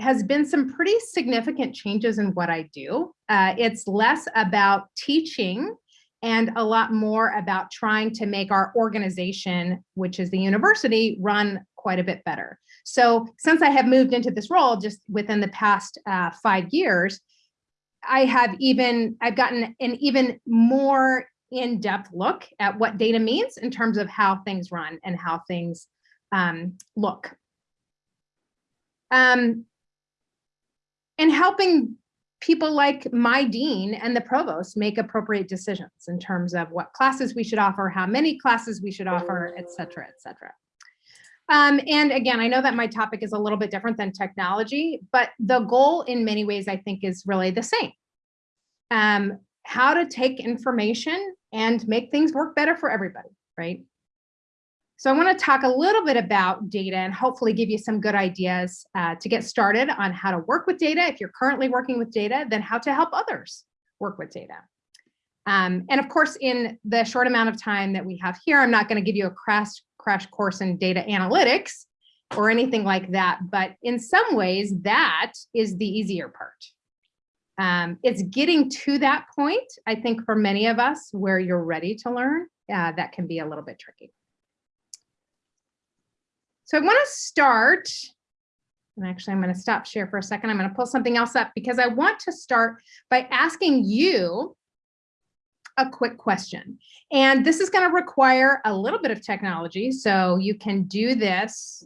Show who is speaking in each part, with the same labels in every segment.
Speaker 1: has been some pretty significant changes in what I do. Uh, it's less about teaching and a lot more about trying to make our organization, which is the university, run quite a bit better. So since I have moved into this role just within the past uh, five years, I have even, I've gotten an even more in-depth look at what data means in terms of how things run and how things um, look. Um, and helping people like my dean and the provost make appropriate decisions in terms of what classes we should offer, how many classes we should offer, et cetera, et cetera. Um, and again, I know that my topic is a little bit different than technology, but the goal in many ways, I think is really the same. Um, how to take information and make things work better for everybody, right? So I want to talk a little bit about data and hopefully give you some good ideas uh, to get started on how to work with data. If you're currently working with data, then how to help others work with data. Um, and of course, in the short amount of time that we have here, I'm not going to give you a crash, crash course in data analytics or anything like that. But in some ways, that is the easier part. Um, it's getting to that point, I think for many of us where you're ready to learn, uh, that can be a little bit tricky. So I wanna start, and actually I'm gonna stop share for a second. I'm gonna pull something else up because I want to start by asking you a quick question. And this is gonna require a little bit of technology. So you can do this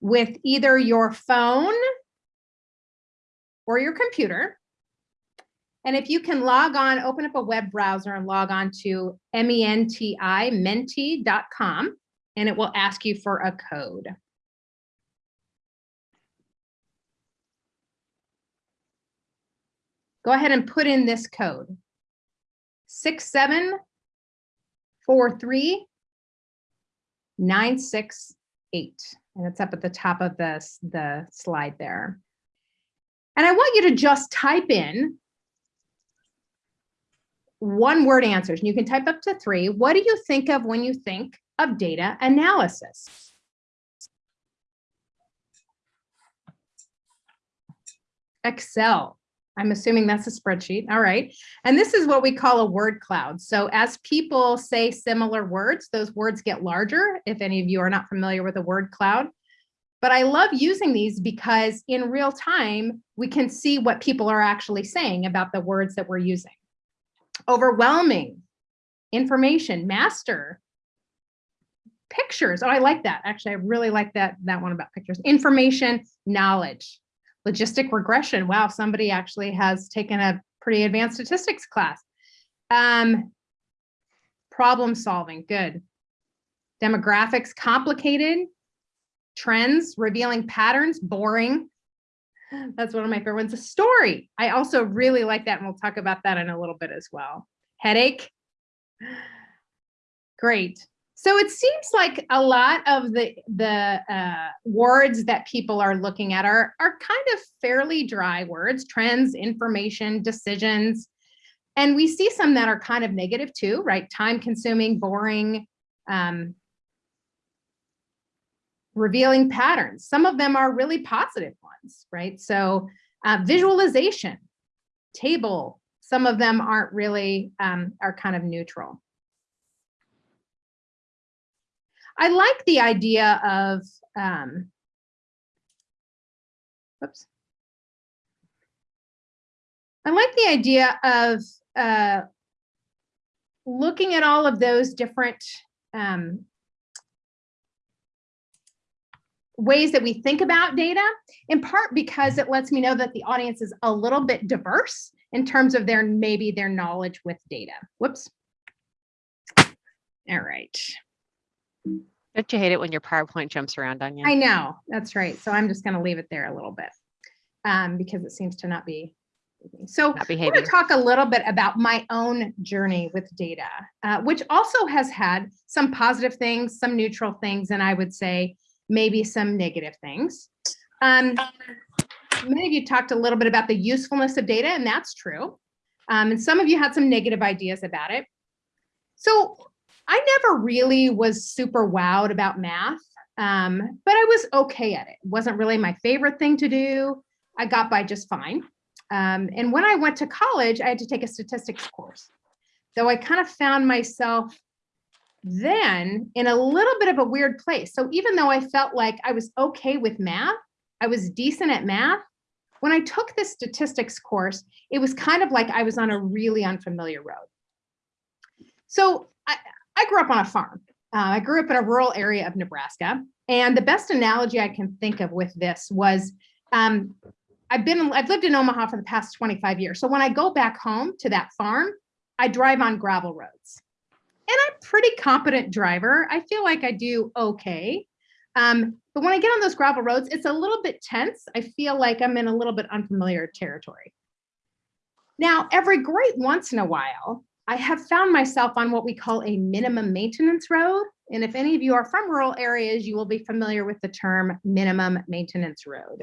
Speaker 1: with either your phone or your computer. And if you can log on, open up a web browser and log on to menti, menti.com, and it will ask you for a code. Go ahead and put in this code. 6743968. And it's up at the top of the, the slide there. And I want you to just type in one word answers. And you can type up to three. What do you think of when you think of data analysis? Excel. I'm assuming that's a spreadsheet. All right. And this is what we call a word cloud. So as people say similar words, those words get larger. If any of you are not familiar with a word cloud, but I love using these because in real time, we can see what people are actually saying about the words that we're using overwhelming information, master, pictures. Oh, I like that. Actually, I really like that, that one about pictures. Information, knowledge, logistic regression. Wow, somebody actually has taken a pretty advanced statistics class. Um, problem solving, good. Demographics, complicated. Trends, revealing patterns, boring. That's one of my favorite ones. A story. I also really like that, and we'll talk about that in a little bit as well. Headache. Great. So it seems like a lot of the the uh, words that people are looking at are are kind of fairly dry words: trends, information, decisions, and we see some that are kind of negative too, right? Time consuming, boring, um, revealing patterns. Some of them are really positive ones, right? So uh, visualization, table, some of them aren't really, um, are kind of neutral. I like the idea of, um, oops. I like the idea of uh, looking at all of those different um, ways that we think about data, in part because it lets me know that the audience is a little bit diverse in terms of their maybe their knowledge with data. Whoops. All right.
Speaker 2: Don't you hate it when your PowerPoint jumps around on you?
Speaker 1: I know, that's right. So I'm just going to leave it there a little bit um, because it seems to not be. So
Speaker 2: Not
Speaker 1: I'm gonna talk a little bit about my own journey with data, uh, which also has had some positive things, some neutral things, and I would say maybe some negative things. Um, many of you talked a little bit about the usefulness of data, and that's true. Um, and some of you had some negative ideas about it. So I never really was super wowed about math. Um, but I was okay at it. It wasn't really my favorite thing to do. I got by just fine. Um, and when I went to college, I had to take a statistics course. So I kind of found myself then in a little bit of a weird place. So even though I felt like I was okay with math, I was decent at math. When I took this statistics course, it was kind of like I was on a really unfamiliar road. So I, I grew up on a farm. Uh, I grew up in a rural area of Nebraska. And the best analogy I can think of with this was um, I've been, I've lived in Omaha for the past 25 years. So when I go back home to that farm, I drive on gravel roads. And I'm pretty competent driver. I feel like I do okay. Um, but when I get on those gravel roads, it's a little bit tense. I feel like I'm in a little bit unfamiliar territory. Now, every great once in a while, I have found myself on what we call a minimum maintenance road. And if any of you are from rural areas, you will be familiar with the term minimum maintenance road.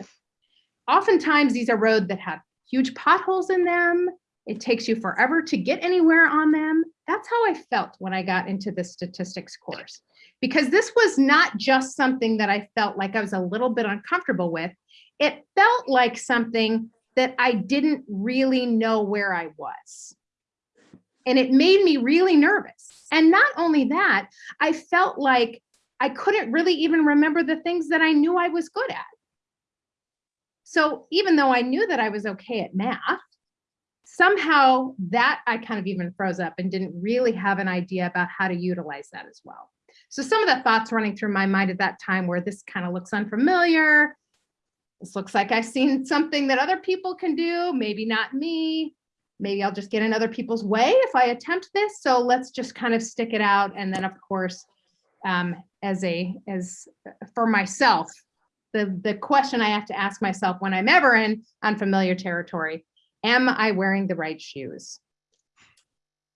Speaker 1: Oftentimes, these are roads that have huge potholes in them. It takes you forever to get anywhere on them. That's how I felt when I got into the statistics course, because this was not just something that I felt like I was a little bit uncomfortable with. It felt like something that I didn't really know where I was. And it made me really nervous. And not only that, I felt like I couldn't really even remember the things that I knew I was good at. So even though I knew that I was okay at math, somehow that I kind of even froze up and didn't really have an idea about how to utilize that as well. So some of the thoughts running through my mind at that time where this kind of looks unfamiliar. This looks like I've seen something that other people can do, maybe not me. Maybe I'll just get in other people's way if I attempt this. So let's just kind of stick it out. And then of course, um, as a, as for myself, the, the question I have to ask myself when I'm ever in unfamiliar territory, am I wearing the right shoes?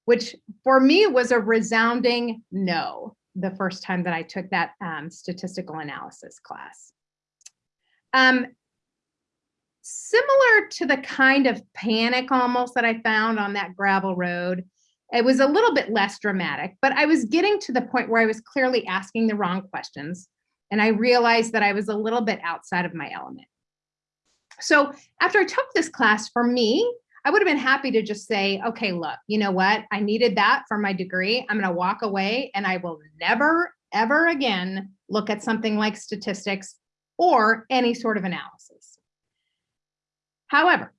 Speaker 1: Which for me was a resounding no the first time that I took that um, statistical analysis class. Um, similar to the kind of panic almost that I found on that gravel road, it was a little bit less dramatic, but I was getting to the point where I was clearly asking the wrong questions. And I realized that I was a little bit outside of my element. So after I took this class for me, I would have been happy to just say, okay, look, you know what? I needed that for my degree. I'm going to walk away and I will never, ever again look at something like statistics or any sort of analysis. However,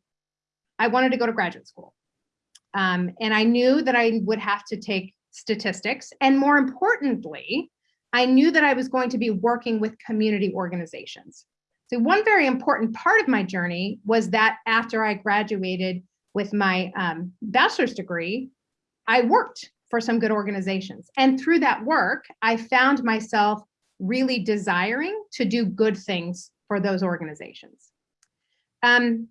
Speaker 1: I wanted to go to graduate school. Um, and I knew that I would have to take statistics. And more importantly, I knew that I was going to be working with community organizations. So one very important part of my journey was that after I graduated with my um, bachelor's degree, I worked for some good organizations. And through that work, I found myself really desiring to do good things for those organizations. Um,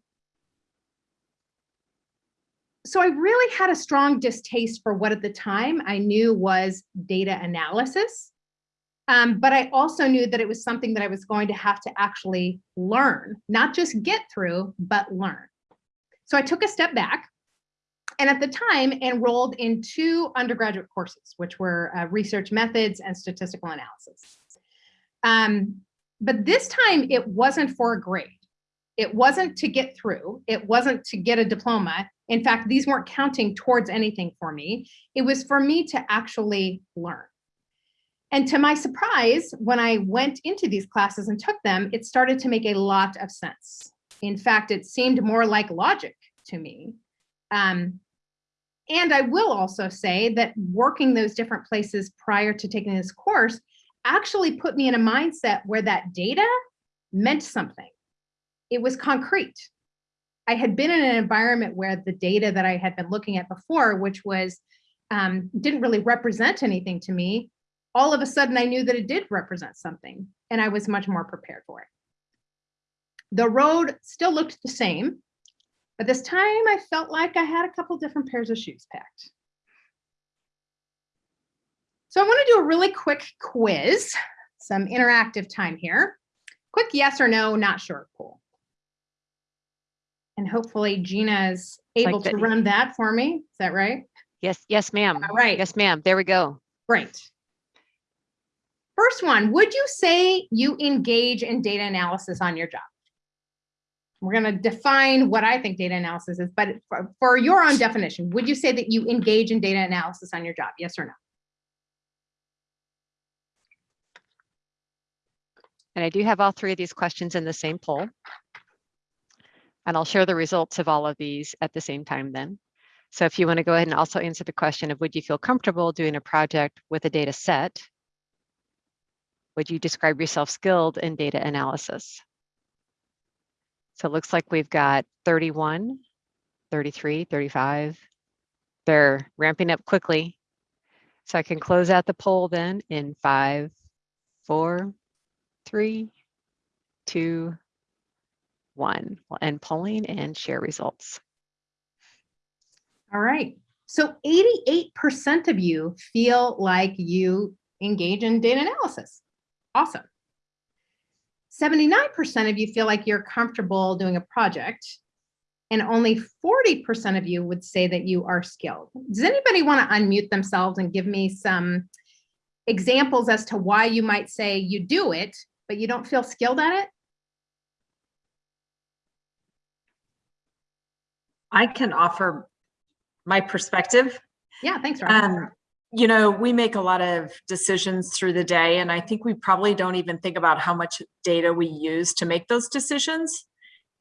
Speaker 1: so I really had a strong distaste for what at the time I knew was data analysis. Um, but I also knew that it was something that I was going to have to actually learn, not just get through, but learn. So I took a step back and at the time enrolled in two undergraduate courses, which were uh, research methods and statistical analysis. Um, but this time it wasn't for a grade. It wasn't to get through. It wasn't to get a diploma. In fact, these weren't counting towards anything for me. It was for me to actually learn. And to my surprise, when I went into these classes and took them, it started to make a lot of sense. In fact, it seemed more like logic to me. Um, and I will also say that working those different places prior to taking this course actually put me in a mindset where that data meant something. It was concrete. I had been in an environment where the data that I had been looking at before, which was um, didn't really represent anything to me, all of a sudden I knew that it did represent something and I was much more prepared for it. The road still looked the same, but this time I felt like I had a couple different pairs of shoes packed. So I want to do a really quick quiz, some interactive time here. Quick yes or no, not sure poll. And hopefully Gina is able
Speaker 2: Like
Speaker 1: to run that for me. Is that right?
Speaker 2: Yes, yes, ma'am.
Speaker 1: All right.
Speaker 2: Yes, ma'am. There we go.
Speaker 1: Great. First one, would you say you engage in data analysis on your job? We're going to define what I think data analysis is, but for, for your own definition, would you say that you engage in data analysis on your job? Yes or no?
Speaker 2: And I do have all three of these questions in the same poll. And I'll share the results of all of these at the same time then. So if you want to go ahead and also answer the question of would you feel comfortable doing a project with a data set? Would you describe yourself skilled in data analysis? So it looks like we've got 31, 33, 35. They're ramping up quickly. So I can close out the poll then in five, four, three, two, one. We'll end polling and share results.
Speaker 1: All right. So 88% of you feel like you engage in data analysis. Awesome. 79% of you feel like you're comfortable doing a project and only 40% of you would say that you are skilled. Does anybody want to unmute themselves and give me some examples as to why you might say you do it, but you don't feel skilled at it?
Speaker 3: I can offer my perspective.
Speaker 1: Yeah, thanks, Rob.
Speaker 3: Um, you know, we make a lot of decisions through the day, and I think we probably don't even think about how much data we use to make those decisions.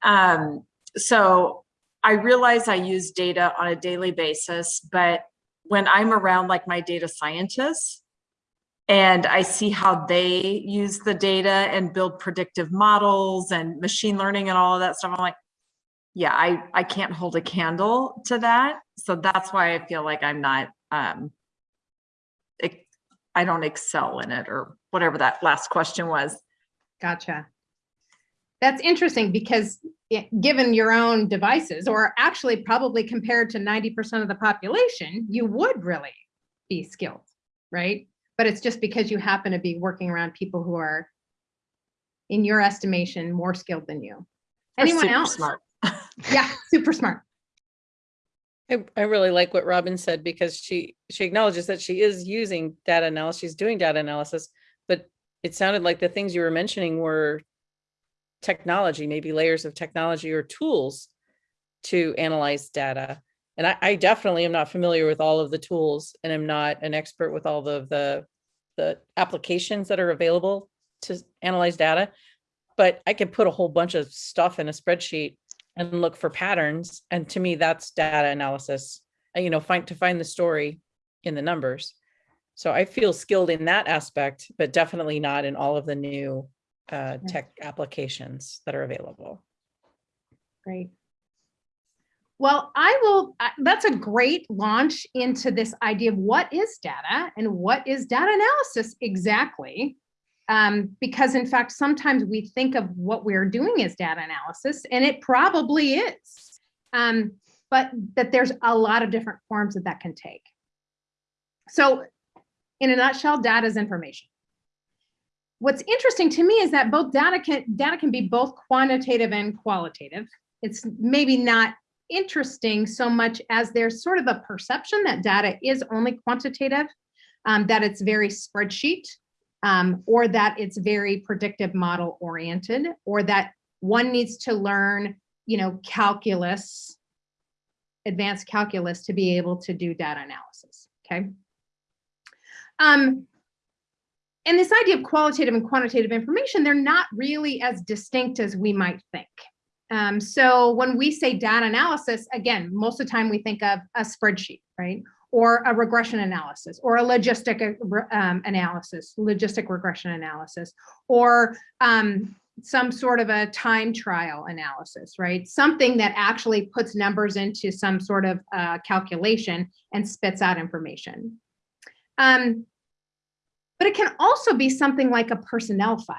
Speaker 3: Um, so I realize I use data on a daily basis, but when I'm around like my data scientists and I see how they use the data and build predictive models and machine learning and all of that stuff, I'm like, yeah, I, I can't hold a candle to that. So that's why I feel like I'm not, um, I don't excel in it or whatever that last question was.
Speaker 1: Gotcha. That's interesting because it- given your own devices, or actually probably compared to 90% of the population, you would really be skilled, right? But it's just because you happen to be working around people who are, in your estimation, more skilled than you. Anyone else?
Speaker 3: Smart.
Speaker 1: Yeah, super smart.
Speaker 4: I, I really like what Robin said because she, she acknowledges that she is using data analysis, she's doing data analysis, but it sounded like the things you were mentioning were technology, maybe layers of technology or tools to analyze data. And I, I definitely am not familiar with all of the tools and I'm not an expert with all of the, the applications that are available to analyze data. But I can put a whole bunch of stuff in a spreadsheet and look for patterns. And to me, that's data analysis, uh, you know, find to find the story in the numbers. So I feel skilled in that aspect, but definitely not in all of the new uh, tech applications that are available.
Speaker 1: Great. Well, I will, that's a great launch into this idea of what is data and what is data analysis exactly? Um, because in fact, sometimes we think of what we're doing as data analysis and it probably is. Um, but that there's a lot of different forms that that can take. So in a nutshell, data is information. What's interesting to me is that both data can, data can be both quantitative and qualitative. It's maybe not interesting so much as there's sort of a perception that data is only quantitative, um, that it's very spreadsheet, um, or that it's very predictive model oriented, or that one needs to learn, you know, calculus, advanced calculus to be able to do data analysis, okay? Um, and this idea of qualitative and quantitative information, they're not really as distinct as we might think. Um, so when we say data analysis, again, most of the time we think of a spreadsheet, right? Or a regression analysis, or a logistic uh, um, analysis, logistic regression analysis, or um, some sort of a time trial analysis, right? Something that actually puts numbers into some sort of uh, calculation and spits out information. Um, but it can also be something like a personnel file.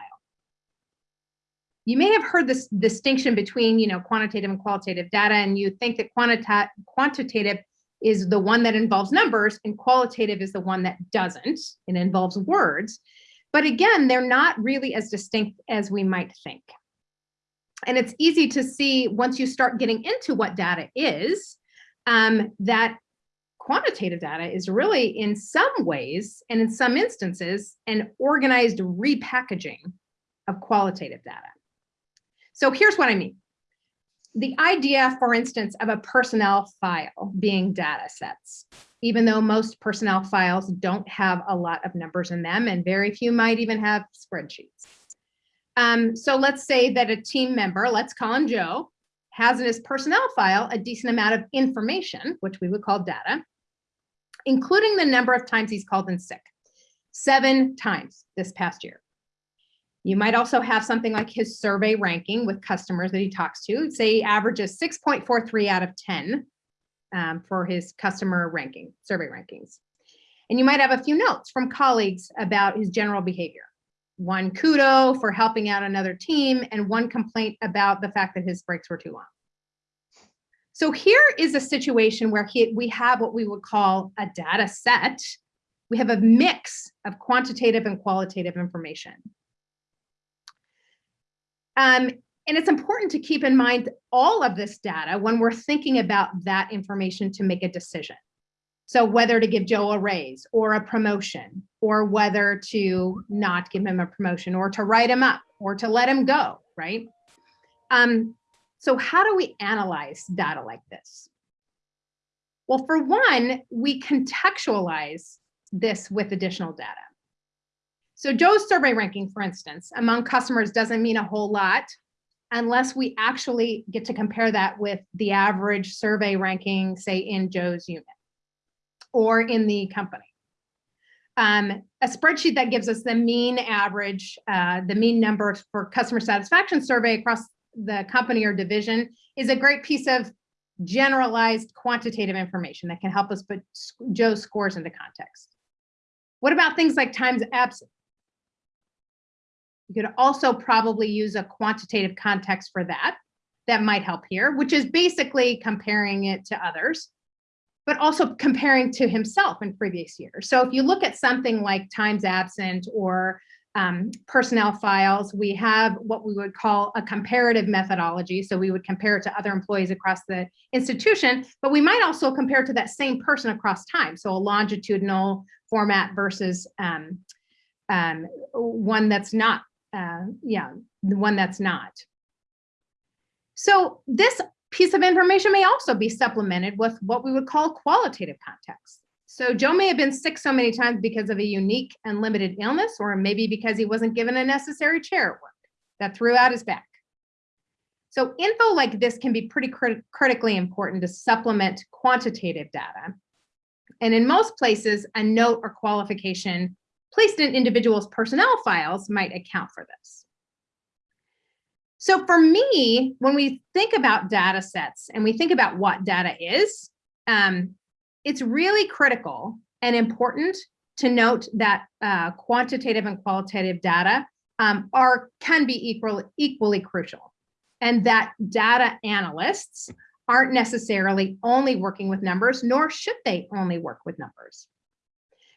Speaker 1: You may have heard this distinction between, you know, quantitative and qualitative data, and you think that quantita quantitative is the one that involves numbers and qualitative is the one that doesn't. It involves words. But again, they're not really as distinct as we might think. And it's easy to see once you start getting into what data is, um, that quantitative data is really in some ways and in some instances an organized repackaging of qualitative data. So here's what I mean. The idea, for instance, of a personnel file being data sets, even though most personnel files don't have a lot of numbers in them and very few might even have spreadsheets. Um, so let's say that a team member, let's call him Joe, has in his personnel file a decent amount of information, which we would call data, including the number of times he's called in sick, seven times this past year. You might also have something like his survey ranking with customers that he talks to. Say he averages 6.43 out of 10 um, for his customer ranking, survey rankings. And you might have a few notes from colleagues about his general behavior. One kudo for helping out another team and one complaint about the fact that his breaks were too long. So here is a situation where he, we have what we would call a data set. We have a mix of quantitative and qualitative information. Um, and it's important to keep in mind all of this data when we're thinking about that information to make a decision. So whether to give Joe a raise or a promotion, or whether to not give him a promotion, or to write him up, or to let him go, right? Um, so how do we analyze data like this? Well, for one, we contextualize this with additional data. So Joe's survey ranking, for instance, among customers doesn't mean a whole lot unless we actually get to compare that with the average survey ranking, say in Joe's unit or in the company. Um, a spreadsheet that gives us the mean average, uh, the mean number for customer satisfaction survey across the company or division is a great piece of generalized quantitative information that can help us put Joe's scores into context. What about things like times absent? You could also probably use a quantitative context for that. That might help here, which is basically comparing it to others, but also comparing to himself in previous years. So if you look at something like times absent or um, personnel files, we have what we would call a comparative methodology. So we would compare it to other employees across the institution, but we might also compare to that same person across time. So a longitudinal format versus um, um, one that's not uh, yeah, the one that's not. So this piece of information may also be supplemented with what we would call qualitative context. So Joe may have been sick so many times because of a unique and limited illness, or maybe because he wasn't given a necessary chair at work that threw out his back. So info like this can be pretty crit critically important to supplement quantitative data. And in most places, a note or qualification placed in individuals' personnel files might account for this. So for me, when we think about data sets and we think about what data is, um, it's really critical and important to note that uh, quantitative and qualitative data um, are can be equal, equally crucial and that data analysts aren't necessarily only working with numbers, nor should they only work with numbers.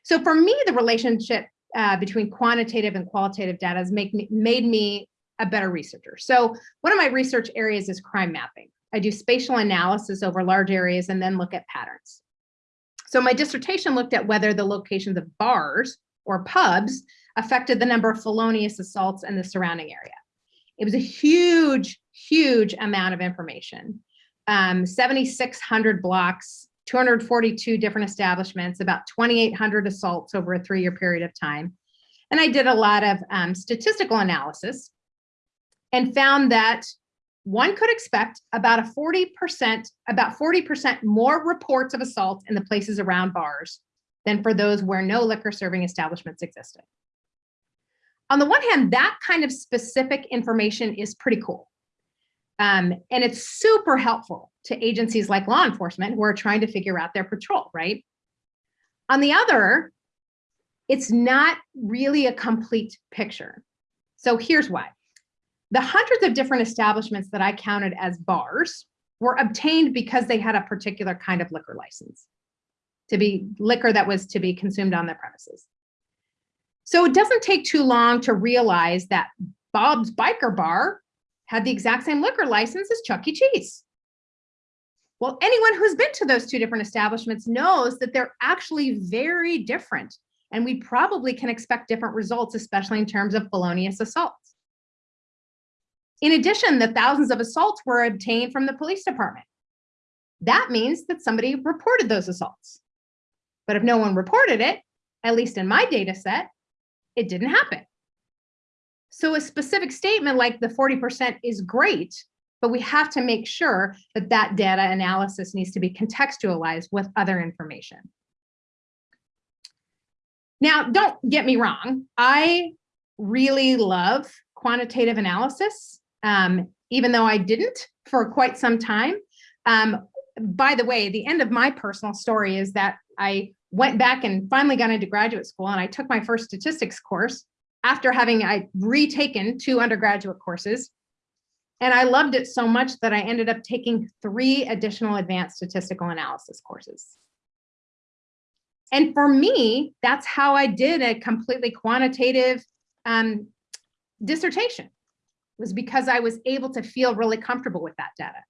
Speaker 1: So for me, the relationship uh, between quantitative and qualitative data has make me, made me a better researcher. So one of my research areas is crime mapping. I do spatial analysis over large areas and then look at patterns. So my dissertation looked at whether the locations of bars or pubs affected the number of felonious assaults in the surrounding area. It was a huge, huge amount of information. Um, 7,600 blocks, 242 different establishments, about 2,800 assaults over a three-year period of time. And I did a lot of um, statistical analysis and found that one could expect about a 40%, about 40% more reports of assault in the places around bars than for those where no liquor serving establishments existed. On the one hand, that kind of specific information is pretty cool. Um, and it's super helpful to agencies like law enforcement who are trying to figure out their patrol, right? On the other, it's not really a complete picture. So here's why. The hundreds of different establishments that I counted as bars were obtained because they had a particular kind of liquor license to be liquor that was to be consumed on their premises. So it doesn't take too long to realize that Bob's Biker Bar had the exact same liquor license as Chuck E. Cheese. Well, anyone who's been to those two different establishments knows that they're actually very different. And we probably can expect different results, especially in terms of felonious assaults. In addition, the thousands of assaults were obtained from the police department. That means that somebody reported those assaults. But if no one reported it, at least in my data set, it didn't happen. So a specific statement like the 40% is great, but we have to make sure that that data analysis needs to be contextualized with other information. Now, don't get me wrong. I really love quantitative analysis, um, even though I didn't for quite some time. Um, by the way, the end of my personal story is that I went back and finally got into graduate school and I took my first statistics course after having I retaken two undergraduate courses. And I loved it so much that I ended up taking three additional advanced statistical analysis courses. And for me, that's how I did a completely quantitative um, dissertation was because I was able to feel really comfortable with that data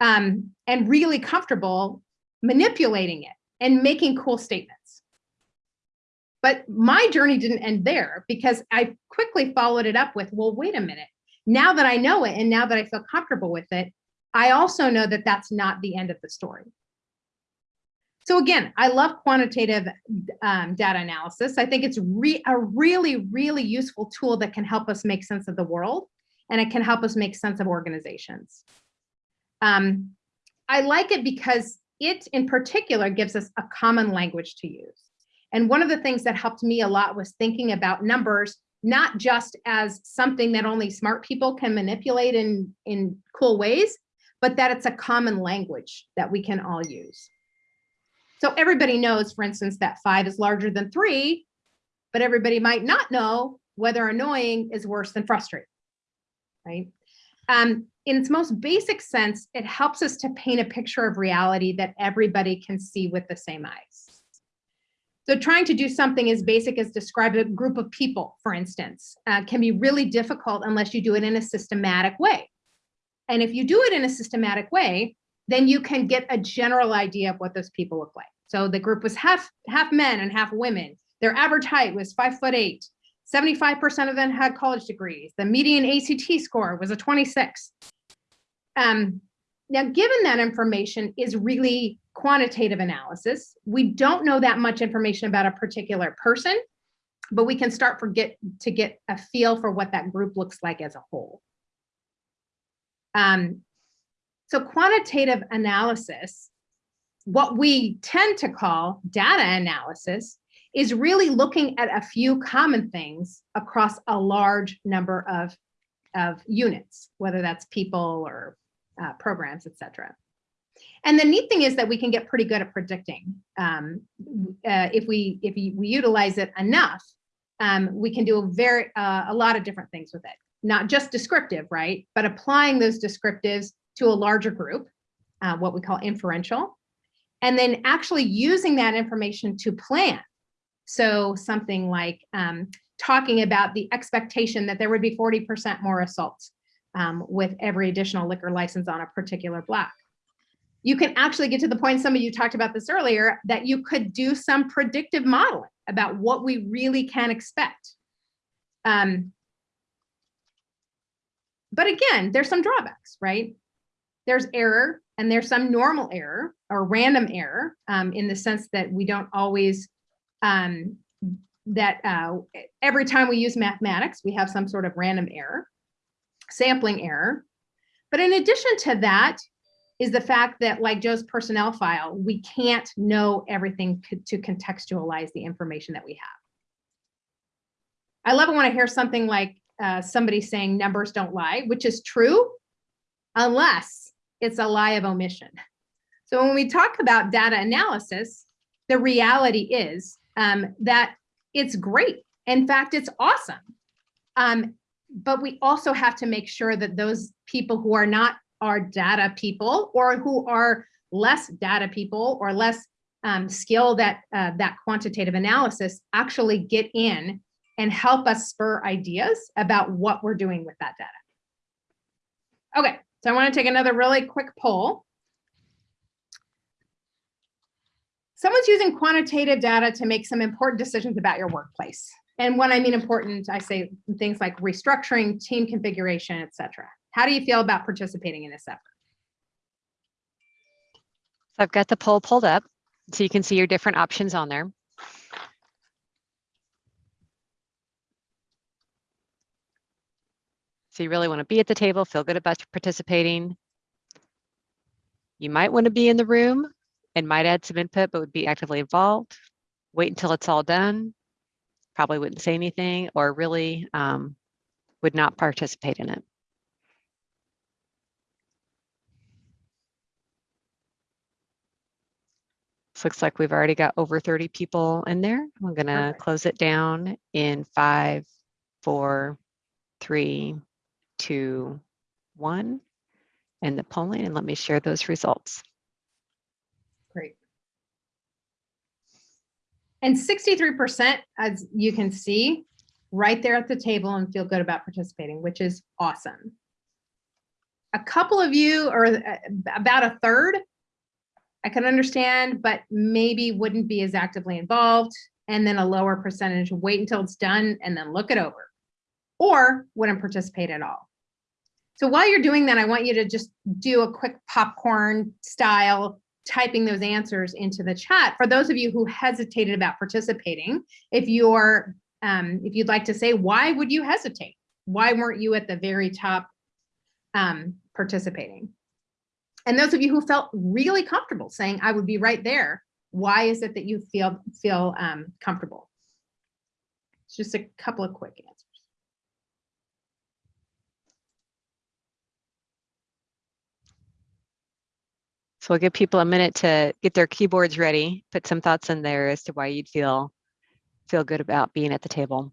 Speaker 1: um, and really comfortable manipulating it and making cool statements. But my journey didn't end there because I quickly followed it up with, well, wait a minute. Now that I know it and now that I feel comfortable with it, I also know that that's not the end of the story. So again, I love quantitative um, data analysis. I think it's re a really, really useful tool that can help us make sense of the world and it can help us make sense of organizations. Um, I like it because it in particular gives us a common language to use. And one of the things that helped me a lot was thinking about numbers, not just as something that only smart people can manipulate in, in cool ways, but that it's a common language that we can all use. So everybody knows, for instance, that five is larger than three, but everybody might not know whether annoying is worse than frustrating, right? Um, in its most basic sense, it helps us to paint a picture of reality that everybody can see with the same eyes. So trying to do something as basic as describe a group of people, for instance, uh, can be really difficult unless you do it in a systematic way. And if you do it in a systematic way, then you can get a general idea of what those people look like. So the group was half, half men and half women. Their average height was five foot eight. 75% of them had college degrees. The median ACT score was a 26. Um, now, given that information is really quantitative analysis, we don't know that much information about a particular person, but we can start for get, to get a feel for what that group looks like as a whole. Um, so quantitative analysis, what we tend to call data analysis, is really looking at a few common things across a large number of, of units, whether that's people or uh, programs, et cetera. And the neat thing is that we can get pretty good at predicting. Um, uh, if we if we utilize it enough, um, we can do a very uh, a lot of different things with it. Not just descriptive, right? But applying those descriptives to a larger group, uh, what we call inferential, and then actually using that information to plan. So something like um, talking about the expectation that there would be 40% more assaults um, with every additional liquor license on a particular block. You can actually get to the point, some of you talked about this earlier, that you could do some predictive modeling about what we really can expect. Um, but again, there's some drawbacks, right? There's error and there's some normal error or random error um, in the sense that we don't always um, that uh, every time we use mathematics, we have some sort of random error, sampling error. But in addition to that is the fact that like Joe's personnel file, we can't know everything to contextualize the information that we have. I love it when I hear something like uh, somebody saying numbers don't lie, which is true, unless it's a lie of omission. So when we talk about data analysis, the reality is um, that it's great. In fact, it's awesome. Um, but we also have to make sure that those people who are not our data people or who are less data people or less um, skilled at uh, that quantitative analysis actually get in and help us spur ideas about what we're doing with that data. Okay, so I want to take another really quick poll. someone's using quantitative data to make some important decisions about your workplace. And when I mean important, I say things like restructuring, team configuration, et cetera. How do you feel about participating in this effort?
Speaker 2: So I've got the poll pulled up, so you can see your different options on there. So you really want to be at the table, feel good about participating. You might want to be in the room and might add some input, but would be actively involved. Wait until it's all done. Probably wouldn't say anything or really um, would not participate in it. This looks like we've already got over 30 people in there. I'm gonna
Speaker 1: Perfect.
Speaker 2: close it down in five, four, three, two, one. And the polling, and let me share those results.
Speaker 1: Great. And 63%, as you can see, right there at the table and feel good about participating, which is awesome. A couple of you, or uh, about a third, I can understand, but maybe wouldn't be as actively involved. And then a lower percentage, wait until it's done and then look it over. Or wouldn't participate at all. So while you're doing that, I want you to just do a quick popcorn style typing those answers into the chat. For those of you who hesitated about participating, if you're, um, if you'd like to say, why would you hesitate? Why weren't you at the very top um, participating? And those of you who felt really comfortable saying, I would be right there, why is it that you feel, feel um, comfortable? It's just a couple of quick answers.
Speaker 2: So we'll give people a minute to get their keyboards ready, put some thoughts in there as to why you'd feel feel good about being at the table.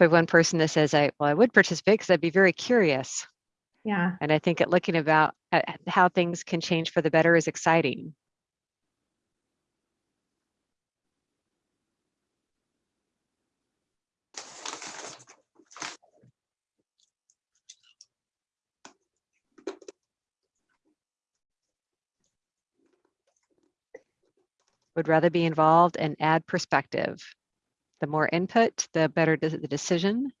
Speaker 2: So one person that says, I, well, I would participate because I'd be very curious.
Speaker 1: Yeah,
Speaker 2: And I think at looking about at how things can change for the better is exciting. Would rather be involved and add perspective. The more input, the better the decision.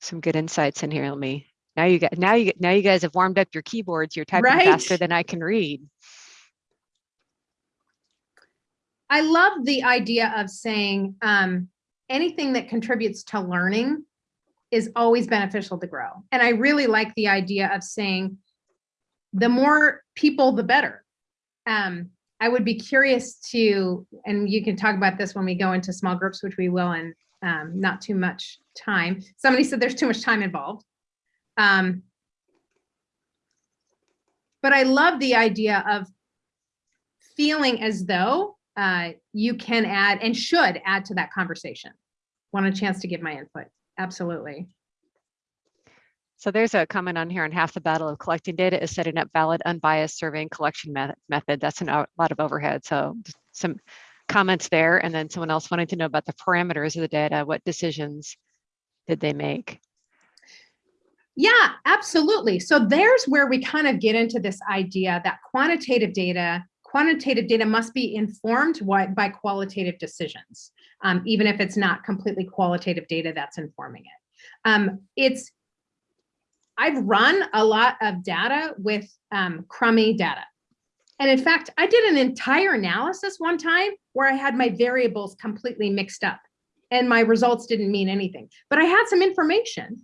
Speaker 2: Some good insights in here. Let me, now you got, now you get, now you guys have warmed up your keyboards. You're typing faster than I can read.
Speaker 1: I love the idea of saying um, anything that contributes to learning is always beneficial to grow. And I really like the idea of saying the more people, the better. Um, I would be curious to, and you can talk about this when we go into small groups, which we will in um, not too much time. Somebody said there's too much time involved. Um, but I love the idea of feeling as though uh, you can add and should add to that conversation. Want a chance to give my input? Absolutely.
Speaker 2: So there's a comment on here on half the battle of collecting data is setting up valid, unbiased surveying collection method. That's a lot of overhead. So some comments there. And then someone else wanted to know about the parameters of the data. What decisions did they make?
Speaker 1: Yeah, absolutely. So there's where we kind of get into this idea that quantitative data, quantitative data must be informed by qualitative decisions, um, even if it's not completely qualitative data that's informing it. Um, it's, I've run a lot of data with um, crummy data. And in fact, I did an entire analysis one time where I had my variables completely mixed up and my results didn't mean anything, but I had some information.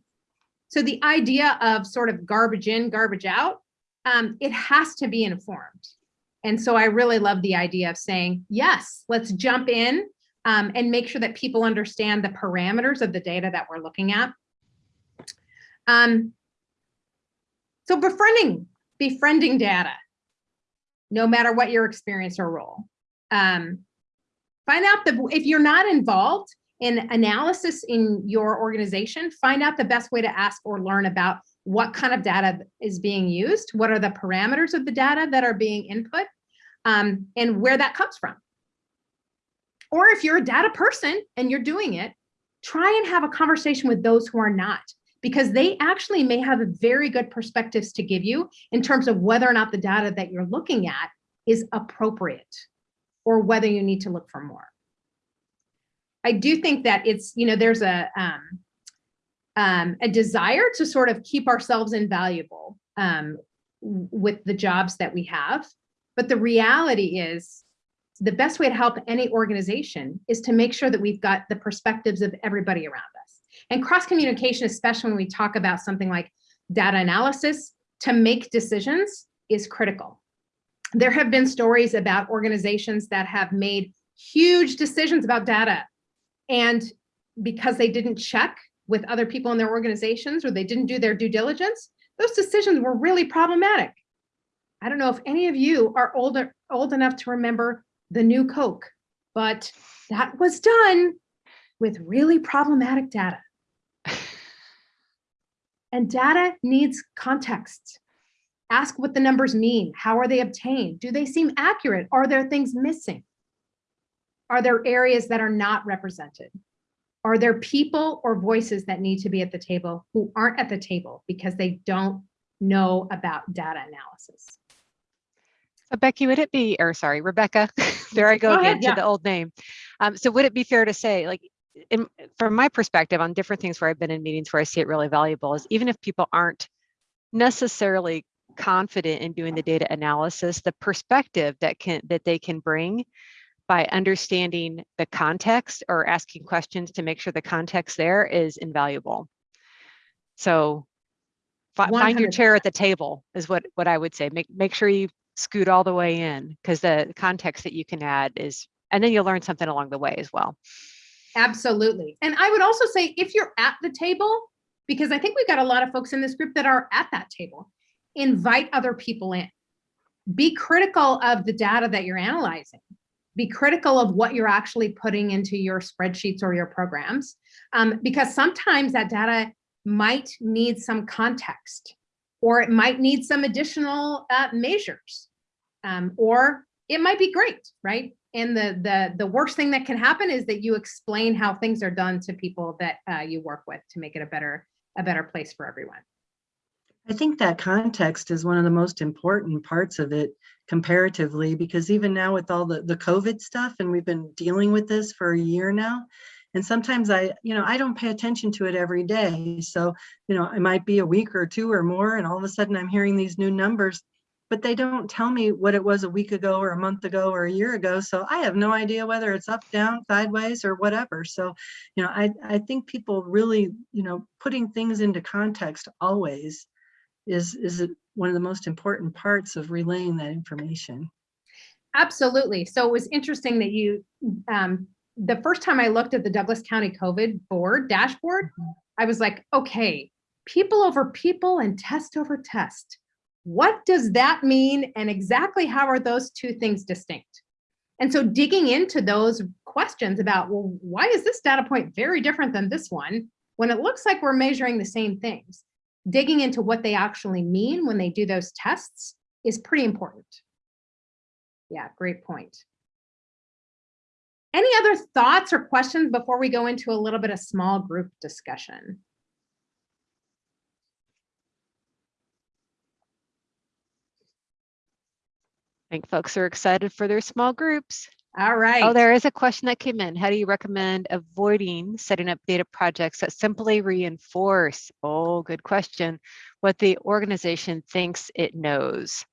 Speaker 1: So the idea of sort of garbage in, garbage out, um, it has to be informed. And so I really love the idea of saying, yes, let's jump in um, and make sure that people understand the parameters of the data that we're looking at. Um, so befriending, befriending data, no matter what your experience or role. Um, find out the, if you're not involved, in analysis in your organization, find out the best way to ask or learn about what kind of data is being used, what are the parameters of the data that are being input, um, and where that comes from. Or if you're a data person and you're doing it, try and have a conversation with those who are not, because they actually may have very good perspectives to give you in terms of whether or not the data that you're looking at is appropriate or whether you need to look for more. I do think that it's, you know, there's a, um, um, a desire to sort of keep ourselves invaluable um, with the jobs that we have. But the reality is the best way to help any organization is to make sure that we've got the perspectives of everybody around. And cross communication, especially when we talk about something like data analysis to make decisions is critical. There have been stories about organizations that have made huge decisions about data and because they didn't check with other people in their organizations or they didn't do their due diligence, those decisions were really problematic. I don't know if any of you are older, old enough to remember the new Coke, but that was done with really problematic data. And data needs context. Ask what the numbers mean. How are they obtained? Do they seem accurate? Are there things missing? Are there areas that are not represented? Are there people or voices that need to be at the table who aren't at the table because they don't know about data analysis?
Speaker 2: So Becky, would it be, or sorry, Rebecca, there I go
Speaker 1: Go ahead,
Speaker 2: again to
Speaker 1: yeah.
Speaker 2: the old name. Um, so would it be fair to say, like, in, from my perspective on different things where I've been in meetings where I see it really valuable is even if people aren't necessarily confident in doing the data analysis, the perspective that can that they can bring by understanding the context or asking questions to make sure the context there is invaluable. So fi- find your chair at the table is what what I would say. Make make sure you scoot all the way in because the context that you can add is and then you'll learn something along the way as well.
Speaker 1: Absolutely. And I would also say if you're at the table, because I think we've got a lot of folks in this group that are at that table, invite other people in. Be critical of the data that you're analyzing. Be critical of what you're actually putting into your spreadsheets or your programs, um, because sometimes that data might need some context or it might need some additional uh, measures um, or it might be great, right? And the the the worst thing that can happen is that you explain how things are done to people that uh, you work with to make it a better a better place for everyone.
Speaker 5: I think that context is one of the most important parts of it comparatively, because even now with all the, the COVID stuff, and we've been dealing with this for a year now, and sometimes I, you know, I don't pay attention to it every day. So, you know, it might be a week or two or more, and all of a sudden I'm hearing these new numbers, but they don't tell me what it was a week ago or a month ago or a year ago. So I have no idea whether it's up, down, sideways, or whatever. So, you know, I, I think people really, you know, putting things into context always is is one of the most important parts of relaying that information.
Speaker 1: Absolutely. So it was interesting that you, um, the first time I looked at the Douglas County COVID board dashboard, I was like, okay, people over people and test over test. What does that mean? And exactly how are those two things distinct? And so digging into those questions about, well, why is this data point very different than this one when it looks like we're measuring the same things? Digging into what they actually mean when they do those tests is pretty important. Yeah, great point. Any other thoughts or questions before we go into a little bit of small group discussion?
Speaker 2: Think folks are excited for their small groups.
Speaker 1: All right.
Speaker 2: Oh, there is a question that came in. How do you recommend avoiding setting up data projects that simply reinforce, oh, good question, what the organization thinks it knows?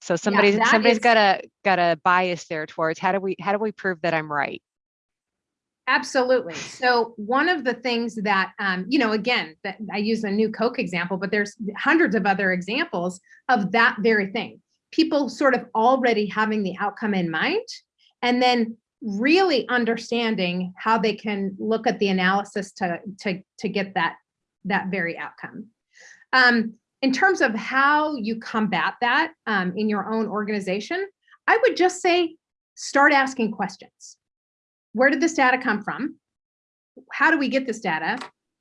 Speaker 2: So somebody's
Speaker 1: that
Speaker 2: somebody's
Speaker 1: is-
Speaker 2: got a got a bias there towards how do we how do we prove that I'm right?
Speaker 1: Absolutely. So one of the things that, um, you know, again, that I use a new Coke example, but there's hundreds of other examples of that very thing. People sort of already having the outcome in mind and then really understanding how they can look at the analysis to, to, to get that, that very outcome. Um, in terms of how you combat that um, in your own organization, I would just say, start asking questions where did this data come from? How do we get this data?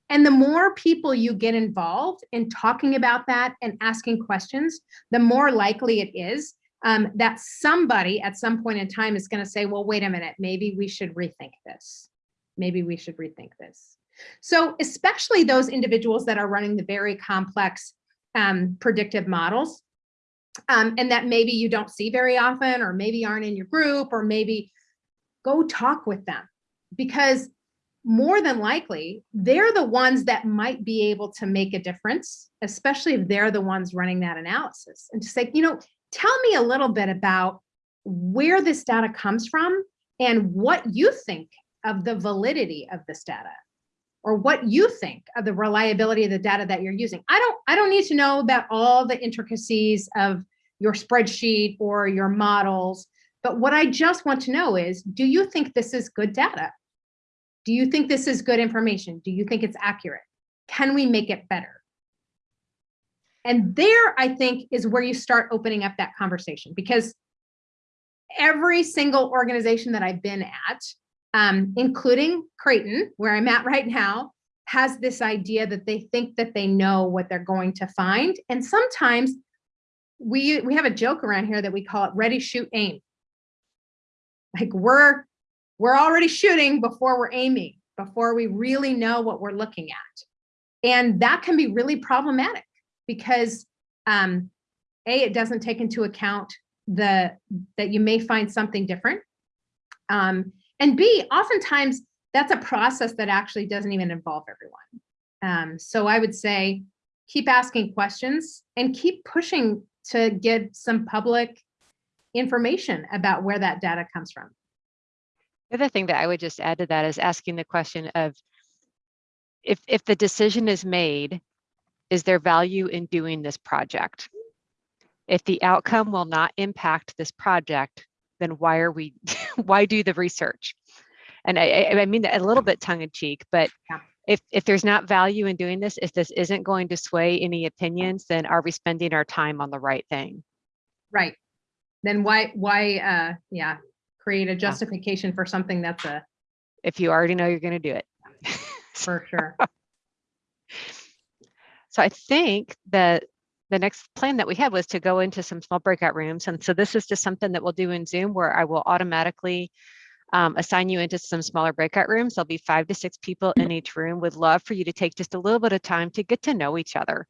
Speaker 1: And the more people you get involved in talking about that and asking questions, the more likely it is um, that somebody at some point in time is going to say, well, wait a minute, maybe we should rethink this. Maybe we should rethink this. So especially those individuals that are running the very complex um, predictive models, um, and that maybe you don't see very often, or maybe aren't in your group, or maybe go talk with them because more than likely they're the ones that might be able to make a difference, especially if they're the ones running that analysis and to say, you know, tell me a little bit about where this data comes from and what you think of the validity of this data or what you think of the reliability of the data that you're using. I don't I don't need to know about all the intricacies of your spreadsheet or your models, but what I just want to know is do you think this is good data? Do you think this is good information? Do you think it's accurate? Can we make it better? And there, I think, is where you start opening up that conversation because every single organization that I've been at, um, including Creighton, where I'm at right now, has this idea that they think that they know what they're going to find. And sometimes we, we have a joke around here that we call it ready, shoot, aim. Like we're, we're already shooting before we're aiming, before we really know what we're looking at. And that can be really problematic because um, A, it doesn't take into account the that you may find something different. Um, and B, oftentimes that's a process that actually doesn't even involve everyone. Um, so I would say keep asking questions and keep pushing to get some public information about where that data comes from.
Speaker 2: The other thing that I would just add to that is asking the question of if, if the decision is made, is there value in doing this project? If the outcome will not impact this project, then why are we, why do the research? And I, I mean that a little bit tongue in cheek, but
Speaker 1: Yeah.
Speaker 2: if, if there's not value in doing this, if this isn't going to sway any opinions, then are we spending our time on the right thing?
Speaker 1: Right. Then why, why, uh, yeah, create a justification for something that's a,
Speaker 2: If you already know you're going to do it.
Speaker 1: for sure.
Speaker 2: So I think that the next plan that we had was to go into some small breakout rooms. And so this is just something that we'll do in Zoom where I will automatically um, assign you into some smaller breakout rooms. There'll be five to six people in each room. Would love for you to take just a little bit of time to get to know each other.